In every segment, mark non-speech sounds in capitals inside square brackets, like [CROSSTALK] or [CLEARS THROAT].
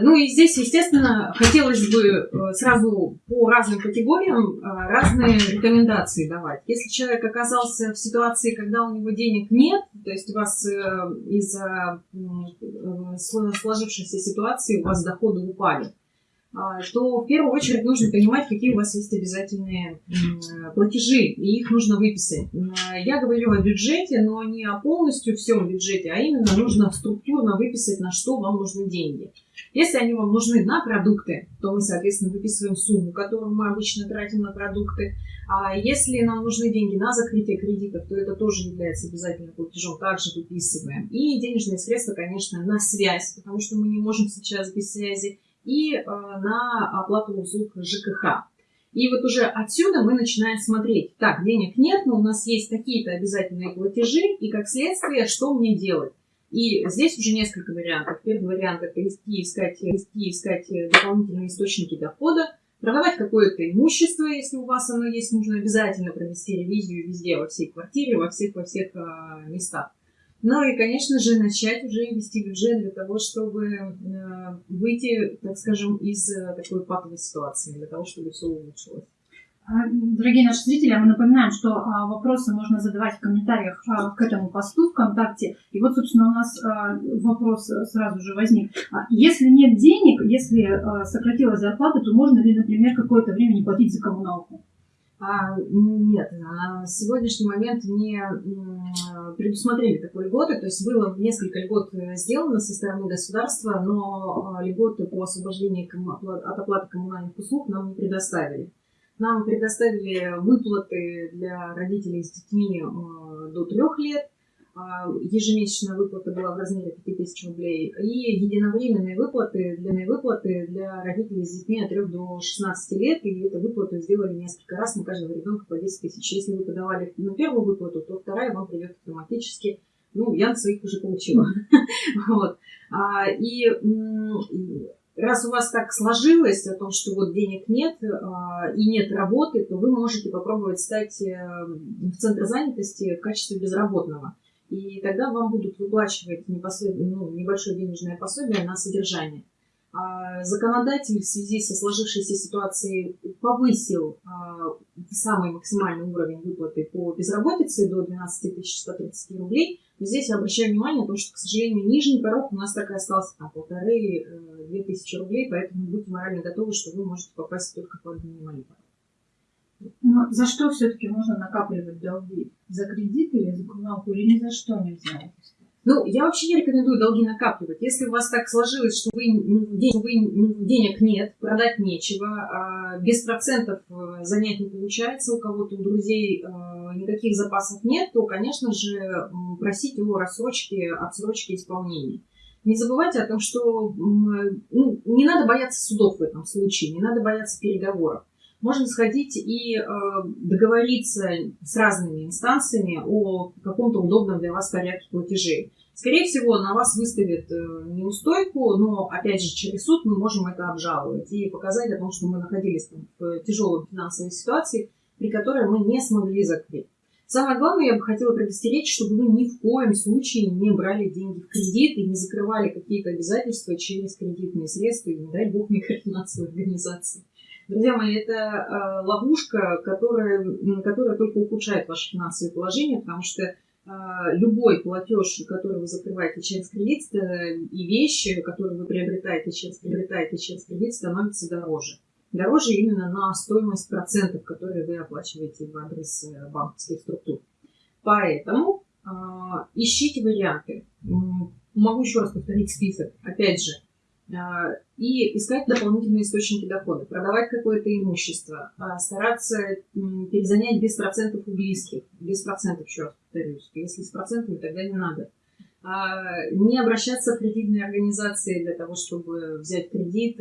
Ну и здесь, естественно, хотелось бы э, сразу по разным категориям э, разные рекомендации давать. Если человек оказался в ситуации, когда у него денег нет, то есть у вас э, из-за сложившейся ситуации у вас доходы упали, то в первую очередь нужно понимать, какие у вас есть обязательные платежи, и их нужно выписать. Я говорю о бюджете, но не о полностью всем бюджете, а именно нужно структурно выписать, на что вам нужны деньги. Если они вам нужны на продукты, то мы, соответственно, выписываем сумму, которую мы обычно тратим на продукты. А если нам нужны деньги на закрытие кредитов, то это тоже является обязательным платежом, также выписываем. И денежные средства, конечно, на связь, потому что мы не можем сейчас без связи и э, на оплату услуг ЖКХ. И вот уже отсюда мы начинаем смотреть, так, денег нет, но у нас есть какие-то обязательные платежи, и как следствие, что мне делать? И здесь уже несколько вариантов. Первый вариант – это идти искать, идти искать дополнительные источники дохода, продавать какое-то имущество, если у вас оно есть, нужно обязательно провести ревизию везде, во всей квартире, во всех, во всех э, местах. Ну и, конечно же, начать уже вести бюджет для того, чтобы э, выйти, так скажем, из э, такой патовой ситуации, для того, чтобы все улучшилось. А, дорогие наши зрители, мы напоминаем, что а, вопросы можно задавать в комментариях а, к этому посту ВКонтакте. И вот, собственно, у нас вопрос сразу же возник. Если нет денег, если сократилась зарплата, то можно ли, например, какое-то время не платить за коммуналку? А, нет, на сегодняшний момент не предусмотрели такой льготы, то есть было несколько льгот э, сделано со стороны государства, но а, льготы по освобождению от оплаты коммунальных услуг нам не предоставили. Нам предоставили выплаты для родителей с детьми э, до трех лет, а, ежемесячная выплата была в размере 5000 рублей, и единовременные выплаты, длинные выплаты для родителей с детьми от 3 до 16 лет, и эту выплату сделали несколько раз на каждого ребенка по 10 тысяч. Если вы подавали на первую выплату, то вторая вам придет автоматически. Ну, я своих уже получила. [LAUGHS] вот. а, и раз у вас так сложилось о том, что вот денег нет а, и нет работы, то вы можете попробовать стать э, в центр занятости в качестве безработного и тогда вам будут выплачивать ну, небольшое денежное пособие на содержание. А законодатель в связи со сложившейся ситуацией повысил а, самый максимальный уровень выплаты по безработице до 12 130 рублей. Но здесь я обращаю внимание на то, что, к сожалению, нижний порог у нас так и остался там полторы-две э, тысячи рублей, поэтому будьте морально готовы, что вы можете попасть только под минимальный порог. Но за что все-таки можно накапливать долги? За кредит или за коммуналку? Или ни за что нельзя? Ну, я вообще не рекомендую долги накапливать. Если у вас так сложилось, что вы, ну, день, вы ну, денег нет, продать нечего, а без процентов э, занять не получается, у кого-то, у друзей э, никаких запасов нет, то, конечно же, просить о рассрочке, отсрочке исполнения. Не забывайте о том, что ну, не надо бояться судов в этом случае, не надо бояться переговоров можно сходить и э, договориться с разными инстанциями о каком-то удобном для вас порядке платежей. Скорее всего, на вас выставят э, неустойку, но, опять же, через суд мы можем это обжаловать и показать о том, что мы находились там, в тяжелой финансовой ситуации, при которой мы не смогли закрыть. Самое главное, я бы хотела предостеречь, чтобы вы ни в коем случае не брали деньги в кредит и не закрывали какие-то обязательства через кредитные средства и, не дай бог, микрофинансовые организации. Друзья мои, это э, ловушка, которая, которая только ухудшает ваше финансовое положение, потому что э, любой платеж, который вы закрываете через кредит, э, и вещи, которые вы приобретаете через, приобретаете через кредит, становятся дороже. Дороже именно на стоимость процентов, которые вы оплачиваете в адрес э, банковских структур. Поэтому э, ищите варианты. Могу еще раз повторить список. Опять же, а, и искать дополнительные источники дохода, продавать какое-то имущество, а, стараться перезанять без процентов у близких, без процентов, еще раз повторюсь, если с процентами, тогда не надо. А, не обращаться в кредитные организации для того, чтобы взять кредит,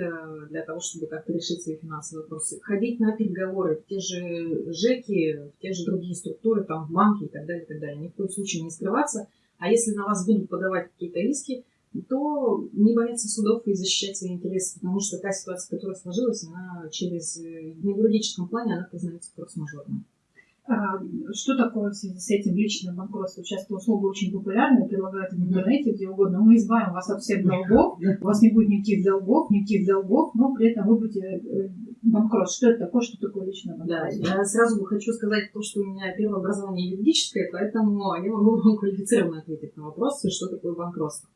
для того, чтобы как-то решить свои финансовые вопросы. Ходить на переговоры в те же ЖЭКи, в те же другие структуры, там, в банки и так далее, и так далее. Ни в коем случае не скрываться. А если на вас будут подавать какие-то риски, то не бояться судов и защищать свои интересы, потому что та ситуация, которая сложилась, она через, э, на юридическом плане, она признается форс-мажорной. А, что такое в связи с этим личное банкротство? Часто услуги очень популярны, предлагают в интернете, где угодно. Мы избавим вас от всех долгов, у вас не будет никаких долгов, никаких долгов, но при этом вы будете э, банкрот. Что это такое, что такое личное банкротство? Да, я сразу хочу сказать то, что у меня первое образование юридическое, поэтому я могу вам [LAUGHS] квалифицированно ответить на вопрос, что такое банкротство.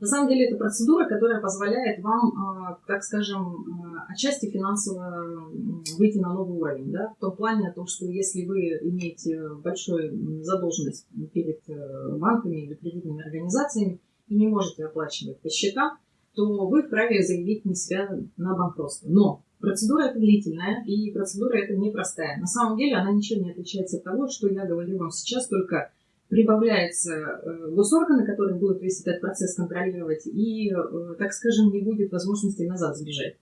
На самом деле это процедура, которая позволяет вам, а, так скажем, а, отчасти финансово выйти на новый уровень. Да? В том плане о том, что если вы имеете большую задолженность перед э, банками или кредитными организациями и не можете оплачивать по счетам, то вы вправе заявить на себя на банкротство. Но процедура это длительная, и процедура это непростая. На самом деле она ничем не отличается от того, что я говорю вам сейчас, только прибавляются э, госорганы, которые будут весь этот процесс контролировать, и, э, так скажем, не будет возможности назад сбежать.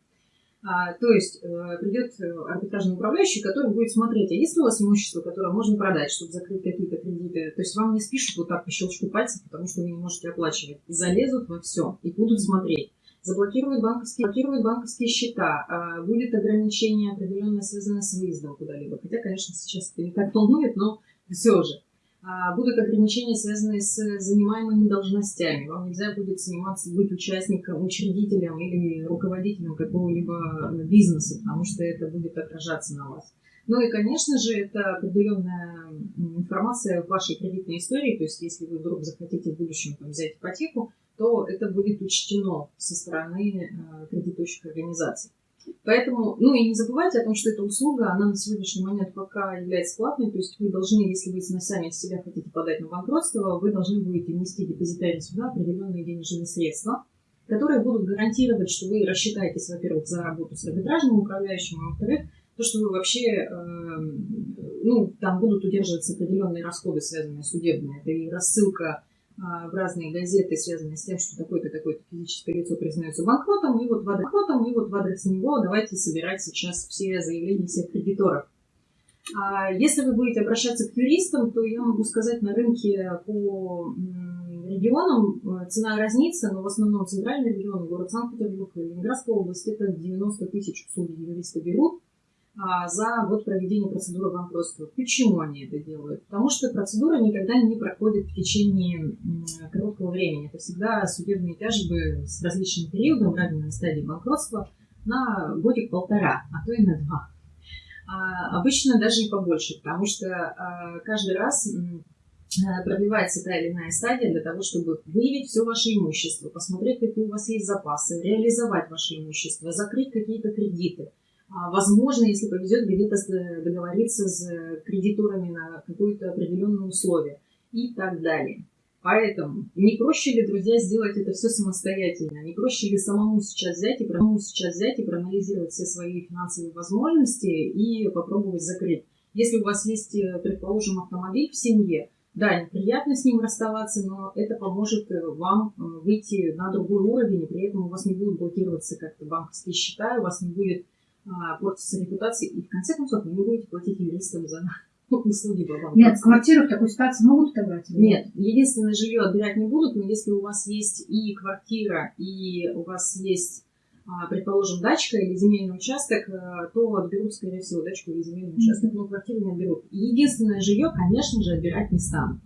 А, то есть э, придет арбитражный управляющий, который будет смотреть, а есть ли у вас имущество, которое можно продать, чтобы закрыть какие-то кредиты. То есть вам не спишут вот так по щелчку пальцев, потому что вы не можете оплачивать. Залезут во все и будут смотреть. Заблокируют банковские, блокируют банковские счета, а, будет ограничение определенное, связанное с выездом куда-либо. Хотя, конечно, сейчас это не так волнует, но все же. А, будут ограничения, связанные с занимаемыми должностями. Вам нельзя будет заниматься, быть участником, учредителем или руководителем какого-либо бизнеса, потому что это будет отражаться на вас. Ну и, конечно же, это определенная информация в вашей кредитной истории. То есть, если вы вдруг захотите в будущем там, взять ипотеку, то это будет учтено со стороны э, кредитующих организаций. Поэтому, ну и не забывайте о том, что эта услуга, она на сегодняшний момент пока является платной, то есть вы должны, если вы сами себя хотите подать на банкротство, вы должны будете внести депозитарий сюда определенные денежные средства, которые будут гарантировать, что вы рассчитаетесь, во-первых, за работу с арбитражным управляющим, а во-вторых, то, что вы вообще, э, ну, там будут удерживаться определенные расходы, связанные с судебными. Это и рассылка в разные газеты, связанные с тем, что такое-то, такое-то физическое лицо признается банкротом, и вот в адрес, и вот в адрес него давайте собирать сейчас все заявления всех кредиторов. А если вы будете обращаться к юристам, то я могу сказать, на рынке по регионам э, цена разнится, но в основном центральный регион, город Санкт-Петербург и Ленинградская область, это 90 тысяч услуги юриста берут. А, за вот проведение процедуры банкротства. Почему они это делают? Потому что процедура никогда не проходит в течение короткого времени. Это всегда судебные тяжбы с различным периодом, равной стадии банкротства, на годик-полтора, а то и на два. А обычно даже и побольше, потому что а, каждый раз продлевается та или иная стадия для того, чтобы выявить все ваше имущество, посмотреть, какие у вас есть запасы, реализовать ваше имущество, закрыть какие-то кредиты – а, возможно, если повезет, где-то договориться с кредиторами на какое-то определенное условие и так далее. Поэтому не проще ли, друзья, сделать это все самостоятельно? Не проще ли самому сейчас взять и, самому сейчас взять и проанализировать все свои финансовые возможности и попробовать закрыть? Если у вас есть, э, предположим, автомобиль в семье, да, неприятно с ним расставаться, но это поможет э, вам э, выйти на другой уровень, и при этом у вас не будут блокироваться как-то банковские счета, у вас не будет а, портится репутация, и в конце концов вы не будете платить юристам за [LAUGHS] услуги по Нет, квартиру в такой ситуации могут отобрать? Нет, единственное жилье отбирать не будут, но если у вас есть и квартира, и у вас есть, а, предположим, дачка или земельный участок, э, то отберут, скорее всего, дачку или земельный участок, но квартиру не отберут. Единственное жилье, конечно же, отбирать не станут.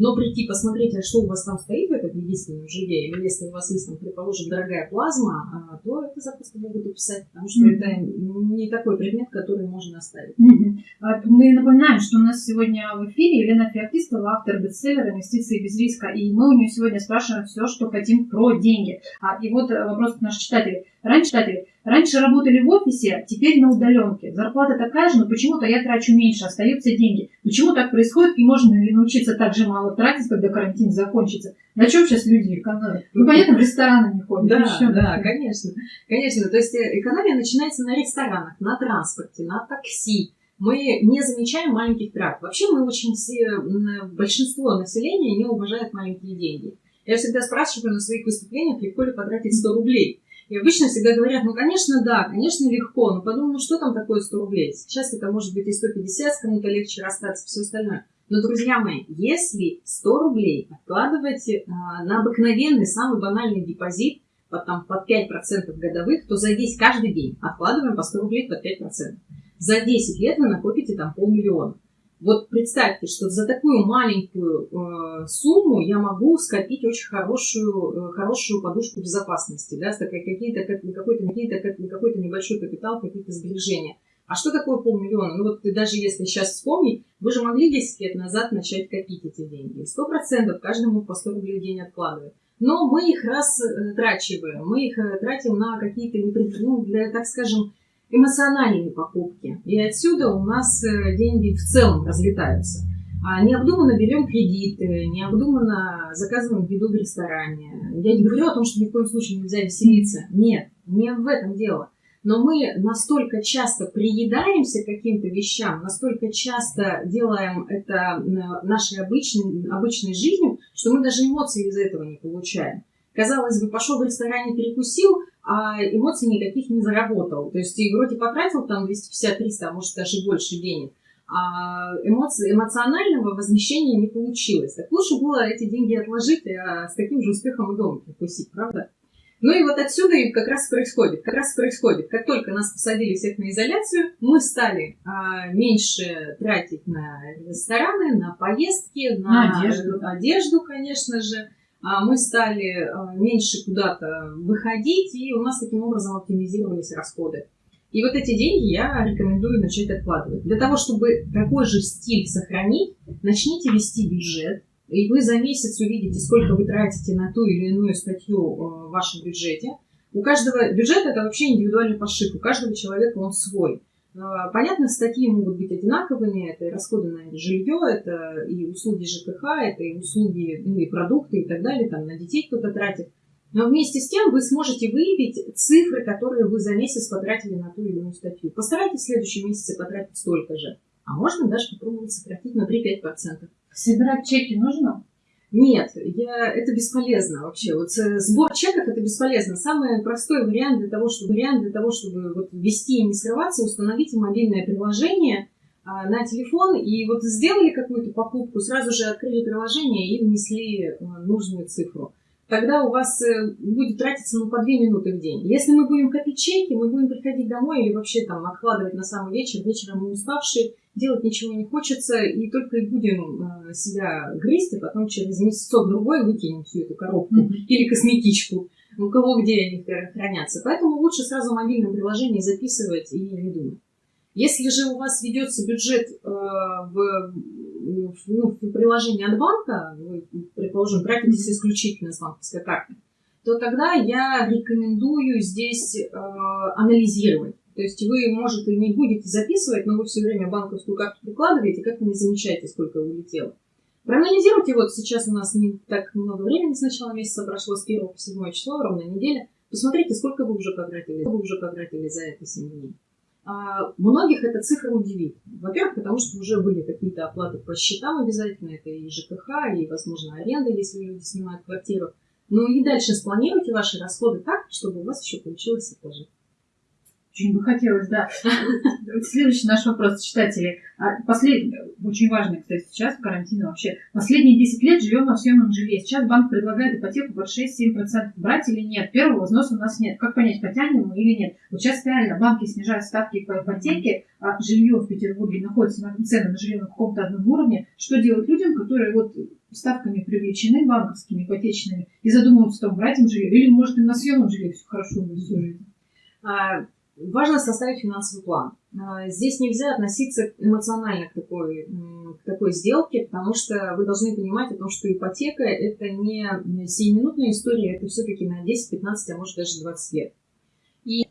Но прийти посмотреть, а что у вас там стоит в этом единственном жилье, или если у вас есть, там, предположим, дорогая плазма, а, то это запросто могут описать, потому что mm-hmm. это не такой предмет, который можно оставить. Mm-hmm. Мы напоминаем, что у нас сегодня в эфире Елена Феоктистова, автор бестселлера «Инвестиции без риска», и мы у нее сегодня спрашиваем все, что хотим про деньги. А, и вот э, вопрос к наших читателей. Раньше, читатели, раньше работали в офисе, теперь на удаленке. Зарплата такая же, но почему-то я трачу меньше, остаются деньги. Почему так происходит и можно ли научиться так же мало тратить, когда карантин закончится? На чем сейчас люди экономят? Ну, понятно, в рестораны не ходят. Да, еще, да, конечно. Конечно. То есть э, экономия начинается на ресторанах, на транспорте, на такси. Мы не замечаем маленьких трат. Вообще мы очень все, большинство населения не уважает маленькие деньги. Я всегда спрашиваю на своих выступлениях, легко ли потратить 100 рублей. И обычно всегда говорят, ну, конечно, да, конечно, легко, но подумай, ну, что там такое 100 рублей? Сейчас это может быть и 150, с кому-то легче расстаться, все остальное. Но, друзья мои, если 100 рублей откладывать а, на обыкновенный, самый банальный депозит, под, там, под 5% годовых, то за весь каждый день откладываем по 100 рублей под 5%. За 10 лет вы накопите там полмиллиона. Вот представьте, что за такую маленькую э, сумму я могу скопить очень хорошую, э, хорошую подушку безопасности, да, какие-то, какой-то, какие-то, какой-то небольшой капитал, какие-то сбережения. А что такое полмиллиона? Ну вот даже если сейчас вспомнить, вы же могли 10 лет назад начать копить эти деньги. Сто процентов каждому по 100 рублей в день откладывать. Но мы их растрачиваем, мы их э, тратим на какие-то, ну, для, так скажем, эмоциональные покупки. И отсюда у нас э, деньги в целом разлетаются. А необдуманно берем кредиты, необдуманно заказываем еду в ресторане. Я не говорю о том, что ни в коем случае нельзя веселиться. Нет, не в этом дело. Но мы настолько часто приедаемся к каким-то вещам, настолько часто делаем это нашей обычной, обычной жизнью, что мы даже эмоций из этого не получаем. Казалось бы, пошел в ресторане, перекусил, а эмоций никаких не заработал. То есть и вроде потратил там 250-300, а может даже больше денег, а эмоции, эмоционального возмещения не получилось. Так лучше было эти деньги отложить, а с таким же успехом и дома перекусить, правда? Ну и вот отсюда и как раз происходит. Как раз происходит, как только нас посадили всех на изоляцию, мы стали а, меньше тратить на рестораны, на поездки, на, на одежду. одежду, конечно же. А мы стали а, меньше куда-то выходить, и у нас таким образом оптимизировались расходы. И вот эти деньги я рекомендую начать откладывать. Для того, чтобы такой же стиль сохранить, начните вести бюджет, и вы за месяц увидите, сколько вы тратите на ту или иную статью э, в вашем бюджете. У каждого бюджет это вообще индивидуальный пошив, у каждого человека он свой. Э, понятно, статьи могут быть одинаковыми, это и расходы на жилье, это и услуги ЖКХ, это и услуги, ну, и продукты и так далее, там на детей кто-то тратит. Но вместе с тем вы сможете выявить цифры, которые вы за месяц потратили на ту или иную статью. Постарайтесь в следующем месяце потратить столько же. А можно даже попробовать сократить на 3-5%. Собирать чеки нужно? Нет, я, это бесполезно вообще. Вот э, сбор чеков это бесполезно. Самый простой вариант для того, чтобы, вариант для того, чтобы вот ввести и не срываться, установите мобильное приложение а, на телефон и вот сделали какую-то покупку, сразу же открыли приложение и внесли а, нужную цифру. Тогда у вас э, будет тратиться ну, по 2 минуты в день. Если мы будем копить чеки, мы будем приходить домой или вообще там откладывать на самый вечер, вечером мы уставшие, делать ничего не хочется, и только и будем э, себя грызть, а потом через месяцок-другой выкинем всю эту коробку mm-hmm. или косметичку, у кого где они хранятся. Поэтому лучше сразу в мобильном приложении записывать и не думать. Если же у вас ведется бюджет э, в, в, ну, в приложении от банка, вы, предположим, тратитесь исключительно с банковской карты, то тогда я рекомендую здесь э, анализировать то есть вы, может, и не будете записывать, но вы все время банковскую карту прикладываете, как вы не замечаете, сколько улетело. Проанализируйте, вот сейчас у нас не так много времени с начала месяца прошло, с 1 по 7 число, ровно неделя. Посмотрите, сколько вы уже потратили, вы уже потратили за это 7 дней. А многих эта цифра удивит. Во-первых, потому что уже были какие-то оплаты по счетам обязательно, это и ЖКХ, и, возможно, аренда, если люди снимают квартиру. Ну и дальше спланируйте ваши расходы так, чтобы у вас еще получилось же. Очень бы хотелось, да. Следующий наш вопрос, читатели. А, Послед... Очень важный, кстати, сейчас в карантине вообще. Последние 10 лет живем на съемном жилье. Сейчас банк предлагает ипотеку под 6-7%. Брать или нет? Первого взноса у нас нет. Как понять, потянем мы или нет? Вот сейчас реально банки снижают ставки по ипотеке, а жилье в Петербурге находится на цены на жилье на каком-то одном уровне. Что делать людям, которые вот ставками привлечены банковскими, ипотечными, и задумываются, там, брать им жилье, или, может, им на съемном жилье все хорошо будет всю жизнь? Важно составить финансовый план. А, здесь нельзя относиться эмоционально к такой, к такой сделке, потому что вы должны понимать о том, что ипотека – это не сиюминутная история, это все-таки на 10, 15, а может даже 20 лет. И,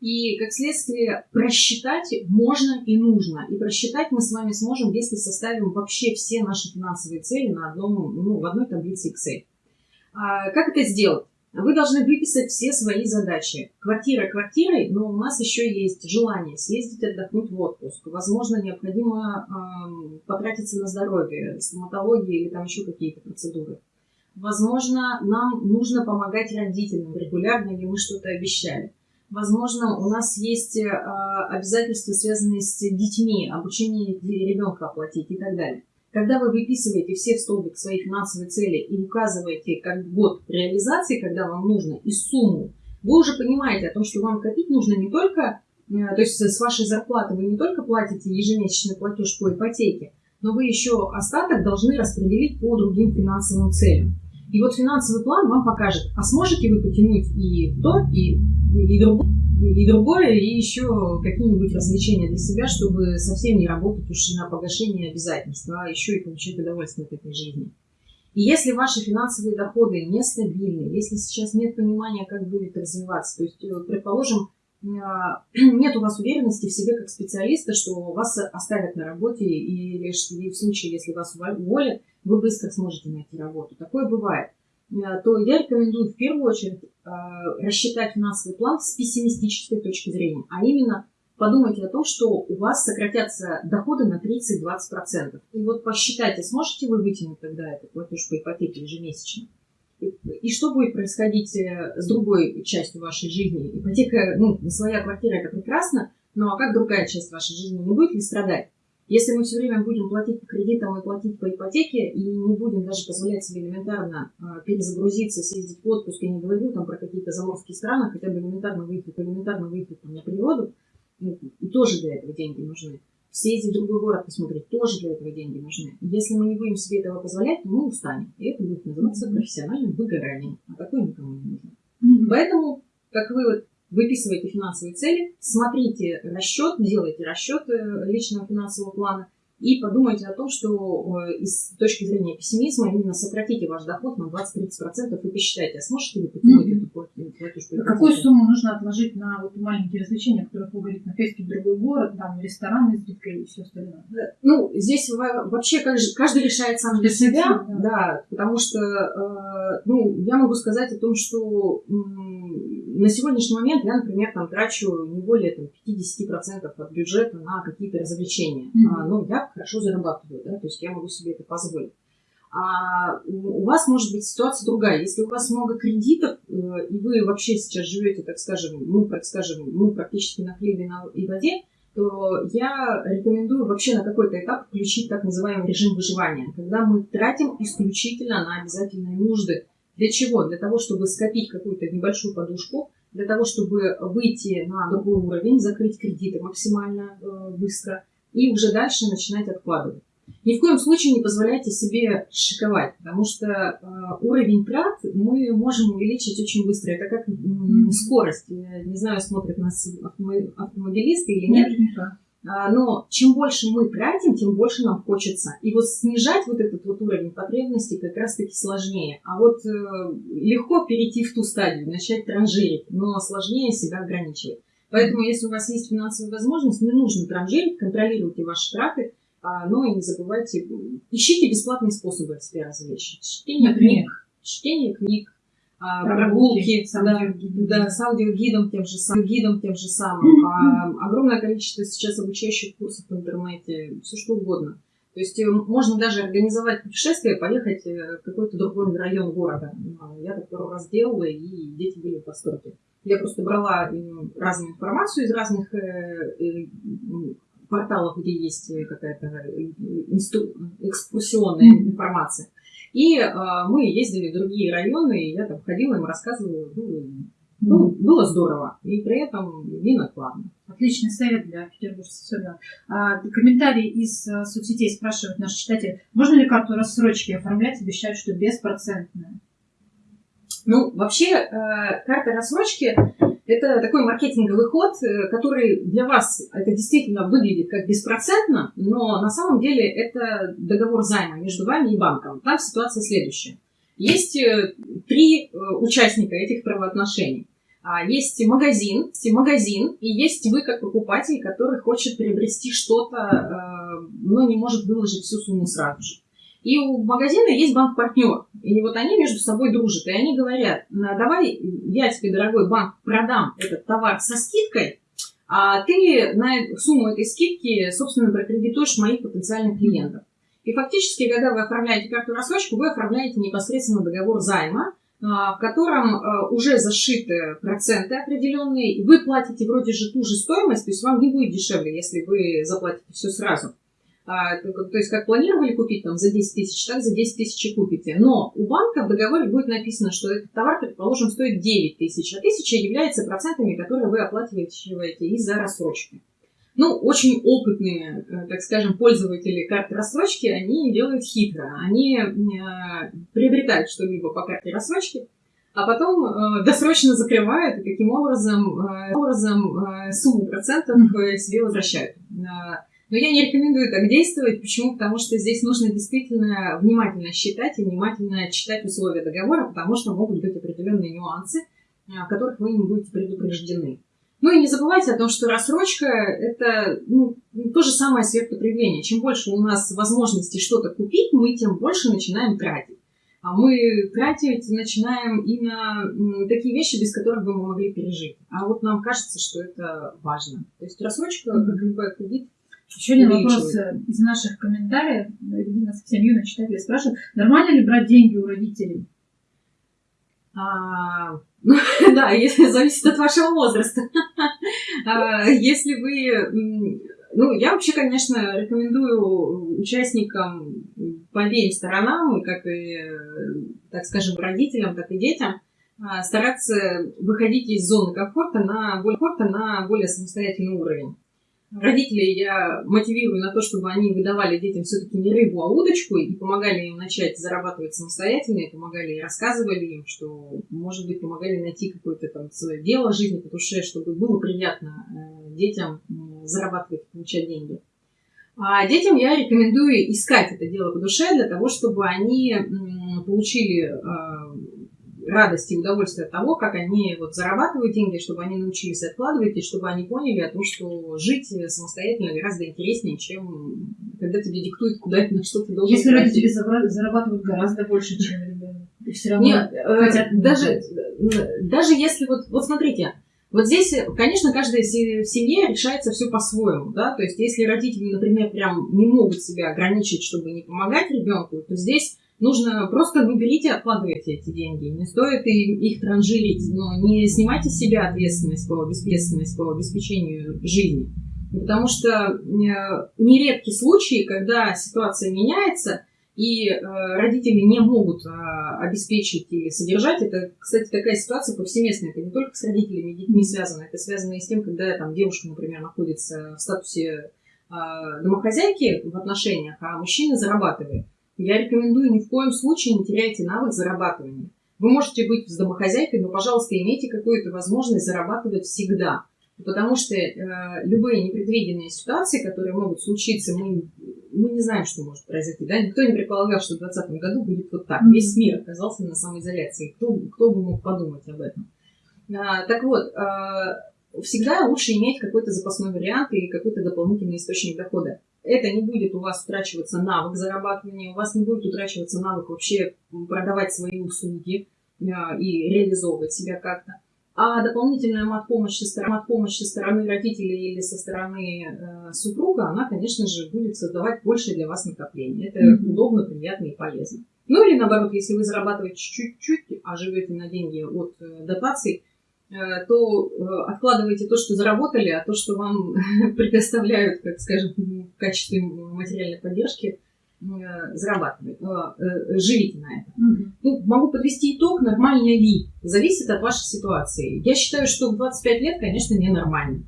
и, как следствие, просчитать можно и нужно. И просчитать мы с вами сможем, если составим вообще все наши финансовые цели на одном, ну, в одной таблице Excel. А, как это сделать? Вы должны выписать все свои задачи. Квартира квартирой, но у нас еще есть желание съездить отдохнуть в отпуск. Возможно, необходимо э, потратиться на здоровье, стоматологию или там еще какие-то процедуры. Возможно, нам нужно помогать родителям регулярно, или мы что-то обещали. Возможно, у нас есть э, обязательства, связанные с детьми, обучение ребенка оплатить и так далее. Когда вы выписываете все в столбик свои финансовые цели и указываете как год реализации, когда вам нужно, и сумму, вы уже понимаете о том, что вам копить нужно не только то есть с вашей зарплаты вы не только платите ежемесячный платеж по ипотеке, но вы еще остаток должны распределить по другим финансовым целям. И вот финансовый план вам покажет, а сможете вы потянуть и то, и, и, другое, и другое, и еще какие-нибудь развлечения для себя, чтобы совсем не работать уж на погашение обязательств, а еще и получать удовольствие от этой жизни. И если ваши финансовые доходы нестабильны, если сейчас нет понимания, как будет развиваться, то есть, э, предположим, а, [CLEARS THROAT] нет у вас уверенности в себе как специалиста, что вас оставят на работе, или в случае, если вас уволят, вы быстро сможете найти работу. Такое бывает. А, то я рекомендую в первую очередь а, рассчитать финансовый план с пессимистической точки зрения, а именно подумайте о том, что у вас сократятся доходы на 30-20%. И вот посчитайте, сможете вы вытянуть тогда этот платеж по ипотеке ежемесячно? И что будет происходить э, с другой частью вашей жизни? Ипотека, ну, своя квартира это прекрасно, но а как другая часть вашей жизни не будет ли страдать? Если мы все время будем платить по кредитам и платить по ипотеке, и не будем даже позволять себе элементарно э, перезагрузиться, съездить в отпуск, я не говорю там про какие-то заморские страны, хотя бы элементарно выехать, элементарно выехать там, на природу, ну, и тоже для этого деньги нужны съездить в другой город посмотреть, тоже для этого деньги нужны. Если мы не будем себе этого позволять, то мы устанем. И это будет называться профессиональным выгоранием. А такое никому не нужно. Mm-hmm. Поэтому, как вы вот выписываете финансовые цели, смотрите расчет, делайте расчет э, личного финансового плана – и подумайте о том, что э, с точки зрения пессимизма именно сократите ваш доход на 20-30% и посчитайте, а сможете ли потянуть mm-hmm. эту платеж? А какую сумму нужно отложить на вот маленькие развлечения, которые вы говорите, на поездки в другой город, там, рестораны с и все остальное? Ну, здесь вообще каждый решает сам для себя, да. да, потому что, э, ну, я могу сказать о том, что на сегодняшний момент я, например, там трачу не более там, 50% от бюджета на какие-то развлечения. Mm-hmm. Но я хорошо зарабатываю, да, то есть я могу себе это позволить. А у вас может быть ситуация другая. Если у вас много кредитов, э, и вы вообще сейчас живете, так скажем, ну, так скажем, ну, практически на хлебе и воде, то я рекомендую вообще на какой-то этап включить так называемый режим выживания, когда мы тратим исключительно на обязательные нужды. Для чего? Для того, чтобы скопить какую-то небольшую подушку, для того, чтобы выйти на другой уровень, закрыть кредиты максимально э, быстро – и уже дальше начинать откладывать. Ни в коем случае не позволяйте себе шиковать, потому что э, уровень трат мы можем увеличить очень быстро. Это как mm-hmm. скорость. Я не знаю, смотрят нас автомобилисты или нет. Mm-hmm. Но чем больше мы тратим, тем больше нам хочется. И вот снижать вот этот вот уровень потребностей как раз-таки сложнее. А вот э, легко перейти в ту стадию, начать транжирить, но сложнее себя ограничивать. Поэтому, если у вас есть финансовая возможность, не нужно транжирить, контролируйте ваши траты, а, но и не забывайте, ищите бесплатные способы себя развлечь. Чтение книг, чтение книг, а, прогулки, да, с аудиогидом тем же самым, гидом тем же самым. А, огромное количество сейчас обучающих курсов в интернете, все что угодно. То есть э, можно даже организовать путешествие, поехать э, в какой-то другой район города. Я так пару раз делала, и дети были в восторге. Я просто брала разную информацию из разных э, э, порталов, где есть какая-то экскурсионная информация. И э, мы ездили в другие районы, и я там ходила, им рассказывала. Ну, ну, было здорово, и при этом не накладно. Отличный совет для петербуржцев. А, комментарий из а, соцсетей спрашивает наш читатель, можно ли карту рассрочки оформлять, обещают, что беспроцентная? Ну, вообще, э, карта рассрочки – это такой маркетинговый ход, э, который для вас это действительно выглядит как беспроцентно, но на самом деле это договор займа между вами и банком. Там ситуация следующая. Есть э, три участника этих правоотношений. А, есть магазин, есть магазин, и есть вы как покупатель, который хочет приобрести что-то, но не может выложить всю сумму сразу же. И у магазина есть банк-партнер. И вот они между собой дружат. И они говорят, давай я тебе, дорогой банк, продам этот товар со скидкой, а ты на сумму этой скидки, собственно, прокредитуешь моих потенциальных клиентов. И фактически, когда вы оформляете карту рассрочку, вы оформляете непосредственно договор займа, в котором а, уже зашиты проценты определенные, вы платите вроде же ту же стоимость, то есть вам не будет дешевле, если вы заплатите все сразу. А, то есть, как планировали купить там за 10 тысяч, так за 10 тысяч и купите. Но у банка в договоре будет написано, что этот товар, предположим, стоит 9 тысяч, а тысяча является процентами, которые вы оплачиваете из-за рассрочки. Ну, очень опытные, э, так скажем, пользователи карты рассрочки, они делают хитро. Они э, приобретают что-либо по карте рассрочки, а потом э, досрочно закрывают и таким образом, образом сумму процентов себе возвращают. Но я не рекомендую так действовать. Почему? Потому что здесь нужно действительно внимательно считать и внимательно читать условия договора, потому что могут быть определенные нюансы, о которых вы не будете предупреждены. Ну и не забывайте о том, что рассрочка – это ну, то же самое сверхпотребление. Чем больше у нас возможностей что-то купить, мы тем больше начинаем тратить. А мы тратить начинаем и на такие вещи, без которых бы мы могли пережить. А вот нам кажется, что это важно. То есть рассрочка, как любой кредит, еще один вопрос э, из наших комментариев. Ирина совсем юная читатель спрашивает, нормально ли брать деньги у родителей? А, ну, [LAUGHS] да, если зависит от вашего возраста. [LAUGHS] а, если вы... Ну, я вообще, конечно, рекомендую участникам по обеим сторонам, как и, так скажем, родителям, так и детям, а, стараться выходить из зоны комфорта на более, комфорта на более самостоятельный уровень. Родителей я мотивирую на то, чтобы они выдавали детям все-таки не рыбу, а удочку и помогали им начать зарабатывать самостоятельно, и помогали и рассказывали им, что, может быть, помогали найти какое-то там свое дело жизни по душе, чтобы было приятно э, детям зарабатывать, получать деньги. А детям я рекомендую искать это дело по душе для того, чтобы они получили радость и удовольствие от того, как они вот зарабатывают деньги, чтобы они научились откладывать, и чтобы они поняли о том, что жить самостоятельно гораздо интереснее, чем когда тебе диктуют, куда на что ты должен Если родители зарабатывают гораздо больше, чем ребенок, и все равно Нет, э, хотят даже, даже если вот, вот смотрите, вот здесь, конечно, каждая в семье решается все по-своему, да, то есть если родители, например, прям не могут себя ограничить, чтобы не помогать ребенку, то здесь Нужно просто вы берите откладывайте эти деньги. Не стоит их транжирить, но не снимайте с себя ответственность по, ответственность по обеспечению жизни. Потому что э, нередки случаи, когда ситуация меняется, и э, родители не могут э, обеспечить или содержать. Это, кстати, такая ситуация повсеместная. Это не только с родителями и детьми связано. Это связано и с тем, когда там девушка, например, находится в статусе домохозяйки в отношениях, а мужчина зарабатывает. Я рекомендую ни в коем случае не теряйте навык зарабатывания. Вы можете быть с домохозяйкой, но, пожалуйста, имейте какую-то возможность зарабатывать всегда. Потому что э, любые непредвиденные ситуации, которые могут случиться, мы, мы не знаем, что может произойти. Да? Никто не предполагал, что в 2020 году будет вот так. Весь мир оказался на самоизоляции. Кто, кто бы мог подумать об этом? А, так вот, а, всегда лучше иметь какой-то запасной вариант и какой-то дополнительный источник дохода это не будет у вас утрачиваться навык зарабатывания, у вас не будет утрачиваться навык вообще продавать свои услуги э, и реализовывать себя как-то. А дополнительная мат-помощь со, стороны, мат-помощь со стороны родителей или со стороны э, супруга, она, конечно же, будет создавать больше для вас накопления. Это mm-hmm. удобно, приятно и полезно. Ну или наоборот, если вы зарабатываете чуть-чуть, а живете на деньги от э, дотаций, то э, откладывайте то, что заработали, а то, что вам [LAUGHS] предоставляют, как скажем, в качестве материальной поддержки, э, зарабатывайте, живите на это. Угу. Ну, могу подвести итог, нормально ли, зависит от вашей ситуации. Я считаю, что в 25 лет, конечно, ненормально.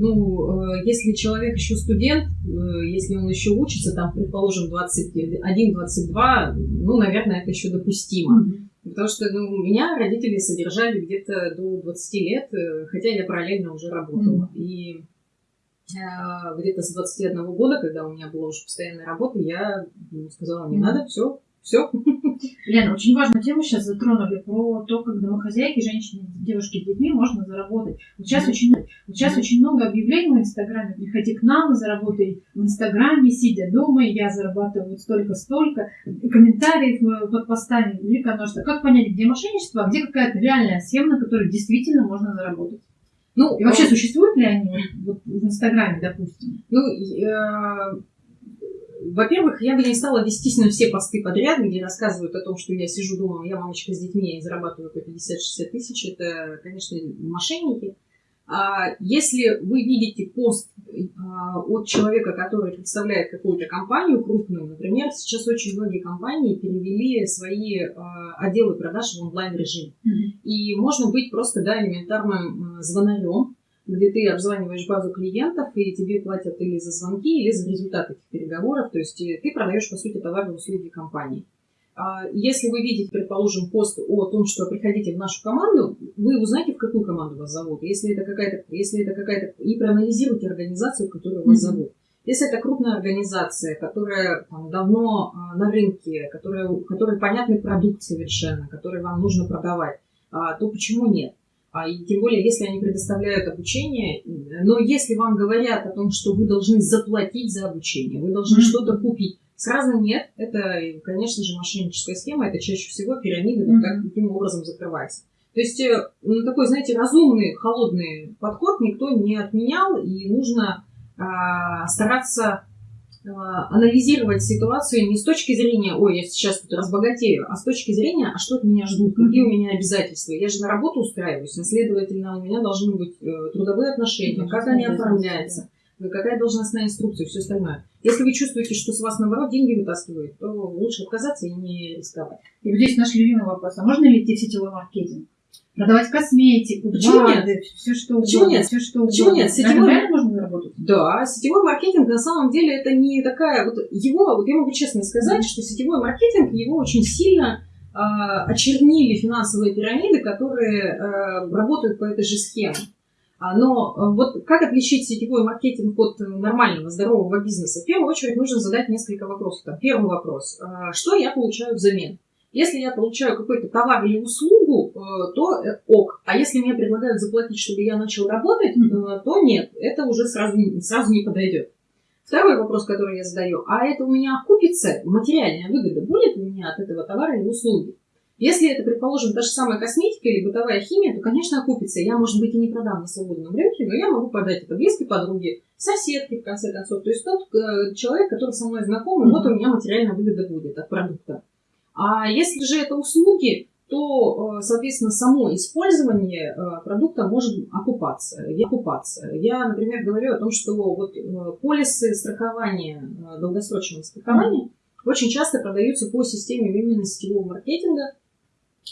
Ну, если человек еще студент, если он еще учится, там, предположим, 21-22, ну, наверное, это еще допустимо. mm Потому что ну, меня родители содержали где-то до 20 лет, э, хотя я параллельно уже работала. Mm-hmm. И э, где-то с 21 года, когда у меня была уже постоянная работа, я ну, сказала, не mm-hmm. надо, все, все. Лена, очень важную тему сейчас затронули про то, как домохозяйки, женщины, девушки с детьми можно заработать. Вот сейчас, mm-hmm. очень, вот сейчас mm-hmm. очень много объявлений в Инстаграме. Приходи к нам, заработай в Инстаграме, сидя дома, я зарабатываю столько-столько. Комментариев под постами великое множество. Как понять, где мошенничество, а где какая-то реальная схема, на которой действительно можно заработать? Ну, и вообще, а... существуют ли они вот, в Инстаграме, допустим? Ну, я во-первых, я бы не стала вестись на все посты подряд, где рассказывают о том, что я сижу дома, я мамочка с детьми и зарабатываю по 50-60 тысяч. Это, конечно, мошенники. А если вы видите пост а, от человека, который представляет какую-то компанию крупную, например, сейчас очень многие компании перевели свои а, отделы продаж в онлайн-режим. Mm-hmm. И можно быть просто да, элементарным звонарем, где ты обзваниваешь базу клиентов, и тебе платят или за звонки, или за результаты этих переговоров. То есть э, ты продаешь, по сути, товары и услуги компании. А если вы видите, предположим, пост о том, что приходите в нашу команду, вы узнаете, в какую команду вас зовут. Если это какая-то, если это какая-то, и проанализируйте организацию, в которую вас mm-hmm. зовут. Если это крупная организация, которая там, давно а, на рынке, которая, которой понятный продукт совершенно, который вам нужно продавать, а, то почему нет? А, и тем более, если они предоставляют обучение, но если вам говорят о том, что вы должны заплатить за обучение, вы должны mm-hmm. что-то купить, Сразу нет. Это, конечно же, мошенническая схема. Это чаще всего пирамида mm-hmm. вот так, таким образом закрывается. То есть э, ну, такой, знаете, разумный, холодный подход никто не отменял, и нужно а, стараться анализировать ситуацию не с точки зрения, ой, я сейчас тут разбогатею, а с точки зрения, а что от меня ждут, какие у меня обязательства. Я же на работу устраиваюсь, а следовательно, у меня должны быть э, трудовые отношения, как они оформляются какая должностная инструкция все остальное. Если вы чувствуете, что с вас, наоборот, деньги вытаскивают, то лучше отказаться и не рисковать. И вот здесь наш любимый вопрос. А можно ли идти в сетевой маркетинг? Продавать косметику, Почему БАДы, нет? все что Почему угодно. нет? Все, что Почему нет? Сетевой... Заработать? Да, сетевой маркетинг на самом деле это не такая... Вот его, вот я могу честно сказать, что сетевой маркетинг, его очень сильно э, очернили финансовые пирамиды, которые э, работают по этой же схеме. А, но э, вот как отличить сетевой маркетинг от нормального, здорового бизнеса? В первую очередь нужно задать несколько вопросов. Там, первый вопрос. А, что я получаю взамен? Если я получаю какой-то товар или услугу, э, то э, ок. А если мне предлагают заплатить, чтобы я начал работать, то нет. Это уже сразу, сразу не подойдет. Второй вопрос, который я задаю. А это у меня окупится? Материальная выгода будет у меня от этого товара или услуги? Если это, предположим, та же самая косметика или бытовая химия, то, конечно, окупится. Я, может быть, и не продам на свободном рынке, но я могу продать это близкой подруге, соседке, в конце концов. То есть тот э, человек, который со мной знаком, mm-hmm. вот у меня материальная выгода будет от продукта. А если же это услуги, то, э, соответственно, само использование э, продукта может окупаться. окупаться. Я, например, говорю о том, что вот полисы страхования, долгосрочного страхования, очень часто продаются по системе именно сетевого маркетинга,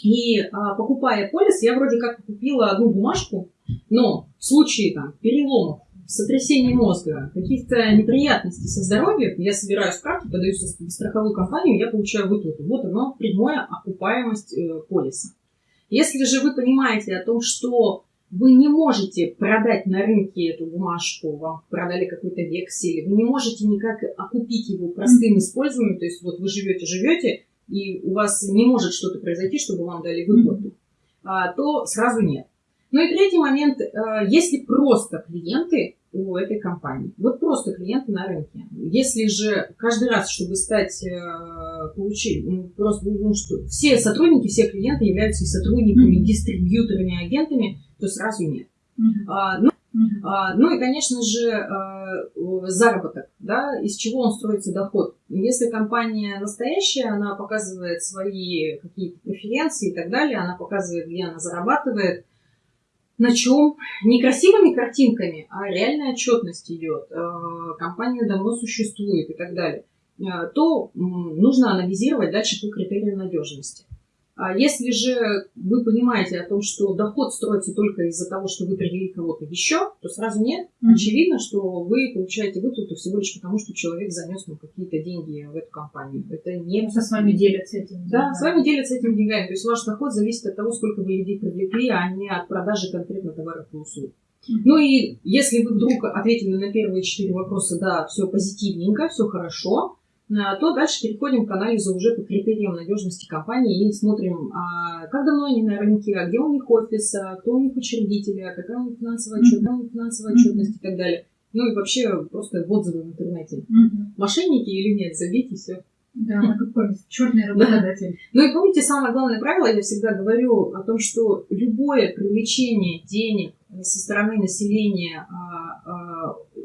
и а, покупая полис, я вроде как купила одну бумажку, но в случае там, переломов, сотрясения мозга, каких-то неприятностей со здоровьем, я собираю справки, подаю в страховую компанию, я получаю выплату. Вот оно, прямая окупаемость э, полиса. Если же вы понимаете о том, что вы не можете продать на рынке эту бумажку, вам продали какой-то вексель, вы не можете никак окупить его простым использованием, то есть вот вы живете-живете, и у вас не может что-то произойти, чтобы вам дали выплату, а, то сразу нет. Ну и третий момент, а, если просто клиенты у этой компании, вот просто клиенты на рынке. Если же каждый раз, чтобы стать, э, получить, ну, просто, ну, что все сотрудники, все клиенты являются и сотрудниками, mm-hmm. дистрибьюторами, агентами, то сразу нет. Mm-hmm. А, ну, а, ну и, конечно же, а, заработок, да, из чего он строится доход. Если компания настоящая, она показывает свои какие-то преференции и так далее, она показывает, где она зарабатывает, на чем не красивыми картинками, а реальная отчетность идет, а, компания давно существует и так далее, то нужно анализировать дальше по критериям надежности. А если же вы понимаете о том, что доход строится только из-за того, что вы привели кого-то еще, то сразу нет. Mm-hmm. Очевидно, что вы получаете выплату всего лишь потому, что человек занес вам какие-то деньги в эту компанию. Это не... Просто с вами делятся этими деньгами. Да, с вами делятся этими деньгами. То есть ваш доход зависит от того, сколько вы людей привлекли, а не от продажи конкретно товаров и услуг. Ну и если вы вдруг ответили на первые четыре вопроса, да, все позитивненько, все хорошо, то дальше переходим к анализу уже по критериям надежности компании и смотрим, а как давно они на рынке, а где у них офис, а кто у них учредители, какая у них финансовая отчетность, какая у них финансовая отчетность и так далее. Ну и вообще просто отзывы в интернете. Мошенники или нет, забейте все. Да, [LAUGHS] какой черный работодатель. Ну и помните, самое главное правило, я всегда говорю о том, что любое привлечение денег со стороны населения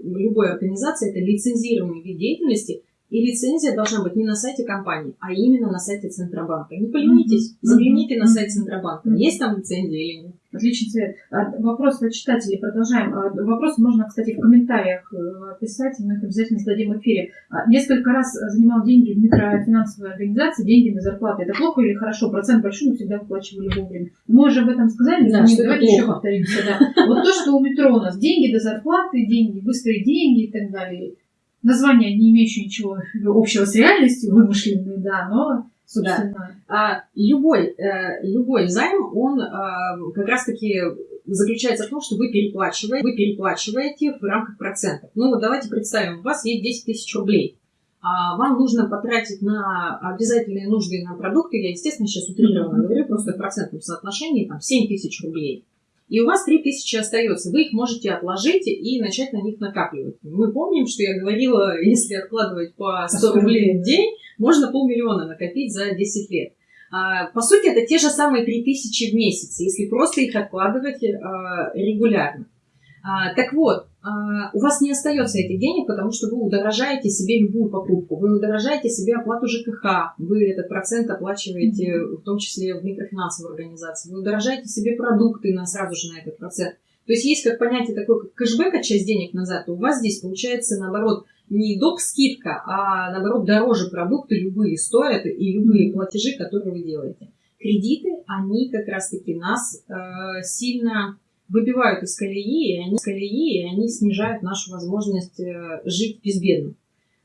любой организации, это лицензируемый вид деятельности – и лицензия должна быть не на сайте компании, а именно на сайте Центробанка. Не поленитесь, загляните на сайт Центробанка. Есть там лицензия или нет? Отличный совет. А, вопрос от читателей. Продолжаем. А, вопросы можно, кстати, в комментариях э, писать, и мы их обязательно зададим в эфире. А, несколько раз занимал деньги в микрофинансовой организации, деньги на зарплаты. Это плохо или хорошо? Процент большой, но всегда выплачивали вовремя. Мы уже об этом сказали, да, что давайте еще повторимся. Да. Вот то, что у метро у нас деньги до зарплаты, деньги, быстрые деньги и так далее. Название, не имеющее ничего общего с реальностью, вымышленные, да, но собственно. Да. А, любой, э, любой займ, он э, как раз-таки заключается в том, что вы переплачиваете, вы переплачиваете в рамках процентов. Ну вот давайте представим, у вас есть 10 тысяч рублей. А вам нужно потратить на обязательные нужды на продукты, я, естественно, сейчас утрированно говорю, просто в процентном соотношении, там, 7 тысяч рублей и у вас 3000 остается. Вы их можете отложить и начать на них накапливать. Мы помним, что я говорила, [LAUGHS] если откладывать по 100 рублей в день, можно полмиллиона накопить за 10 лет. А, по сути, это те же самые 3000 в месяц, если просто их откладывать а, регулярно. А, так вот, а, у вас не остается этих денег, потому что вы удорожаете себе любую покупку, вы удорожаете себе оплату ЖКХ, вы этот процент оплачиваете в том числе в микрофинансовой организации, вы удорожаете себе продукты на, сразу же на этот процент. То есть есть как понятие такое, как кэшбэк от часть денег назад, то у вас здесь получается наоборот не доп. скидка, а наоборот дороже продукты любые стоят и любые платежи, которые вы делаете. Кредиты, они как раз-таки нас э, сильно выбивают из колеи, и они, колеи, и они снижают нашу возможность э, жить безбедно.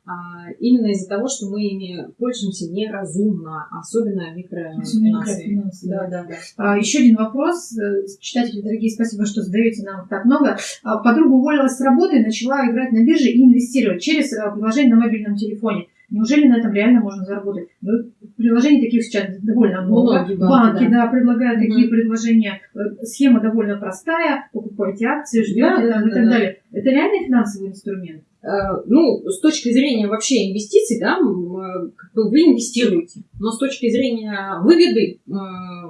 А, именно из-за того, что мы ими пользуемся неразумно, особенно микрофинансы. Да, да, да. А, еще один вопрос. Э, читатели, дорогие, спасибо, что задаете нам так много. А, подруга уволилась с работы начала играть на бирже и инвестировать через э, приложение на мобильном телефоне. Неужели на этом реально можно заработать? Ну, приложений таких сейчас довольно много. Банки, банки да. да, предлагают mm-hmm. такие предложения. Э, схема довольно простая. Покупаете акции, ждете да, там, да, и так да. далее. Это реальный финансовый инструмент? Э, ну, с точки зрения вообще инвестиций, да, вы инвестируете. Но с точки зрения выгоды э,